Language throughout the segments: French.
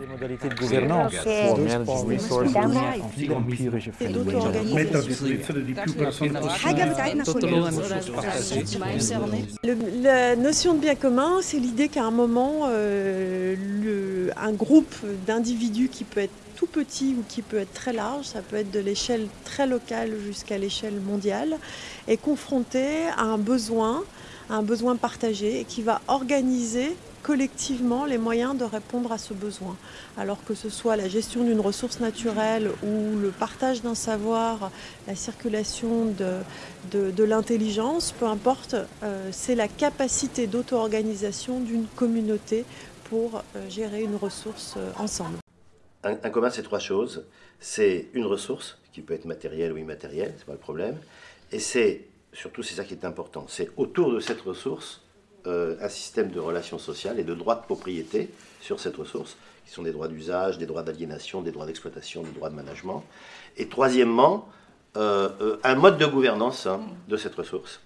Les modalités de gouvernance. La notion de bien commun, c'est l'idée qu'à un moment, euh, le- un groupe d'individus qui peut être tout petit ou qui peut être très large, ça peut être de l'échelle très locale jusqu'à l'échelle mondiale, est confronté à un besoin, un besoin partagé et qui va organiser collectivement les moyens de répondre à ce besoin. Alors que ce soit la gestion d'une ressource naturelle ou le partage d'un savoir, la circulation de, de, l'intelligence, peu importe, euh, c'est la capacité d'auto-organisation d'une communauté pour euh, gérer une ressource euh, ensemble. Un, un commun, c'est trois choses. C'est une ressource, qui peut être matérielle ou immatérielle, c'est pas le problème. Et c'est, surtout, c'est ça qui est important, c'est autour de cette ressource euh, un système de relations sociales et de droits de propriété sur cette ressource, qui sont des droits d'usage, des droits d'aliénation, des droits d'exploitation, des droits de management. Et troisièmement, euh, euh, un mode de gouvernance hein, de cette ressource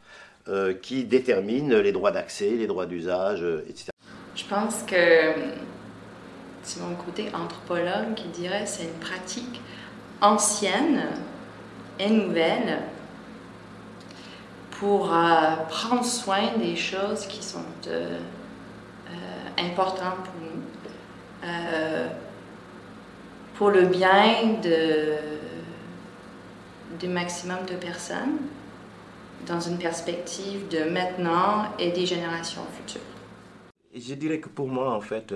qui détermine les droits d'accès, les droits d'usage, etc. Je pense que c'est mon côté anthropologue qui dirait c'est une pratique ancienne et nouvelle pour euh, prendre soin des choses qui sont euh, importantes pour nous, euh, pour le bien de, du maximum de personnes, dans une perspective de maintenant et des générations futures. Je dirais que pour moi, en fait,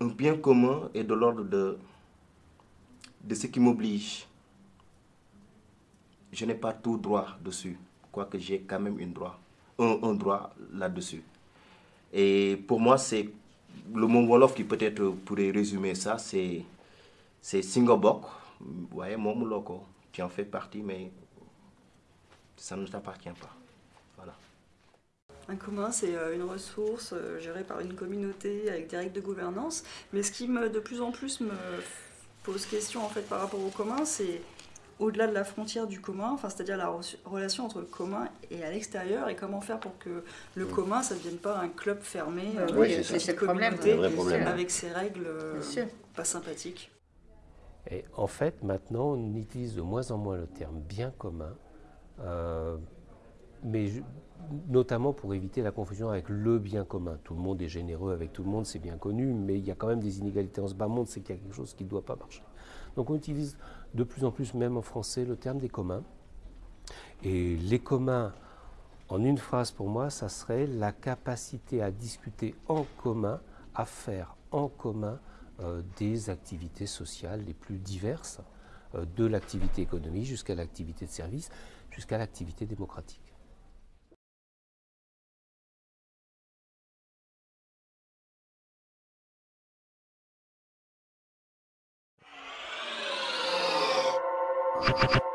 un bien commun est de l'ordre de, de ce qui m'oblige. Je n'ai pas tout droit dessus, quoique j'ai quand même une droit, un, droit là-dessus. Et pour moi, c'est le mot Wolof qui peut-être pourrait résumer ça, c'est Singobok. Voyez, mon loco, tu en fais partie, mais ça ne t'appartient pas. Voilà. Un commun, c'est euh, une ressource euh, gérée par une communauté avec des règles de gouvernance. Mais ce qui me, de plus en plus me pose question en fait par rapport au commun, c'est au-delà de la frontière du commun, enfin, c'est-à-dire la re- relation entre le commun et à l'extérieur, et comment faire pour que le commun, ça ne devienne pas un club fermé, Euh, euh, oui, c'est problème, problème. avec ses règles euh, pas sympathiques. Et en fait, maintenant, on utilise de moins en moins le terme bien commun, euh, mais je- notamment pour éviter la confusion avec le bien commun. Tout le monde est généreux avec tout le monde, c'est bien connu, mais il y a quand même des inégalités en ce bas monde, c'est qu'il y a quelque chose qui ne doit pas marcher. Donc on utilise de plus en plus, même en français, le terme des communs. Et les communs, en une phrase pour moi, ça serait la capacité à discuter en commun, à faire en commun euh, des activités sociales les plus diverses, euh, de l'activité économique jusqu'à l'activité de service, jusqu'à l'activité démocratique. Ha ha ha!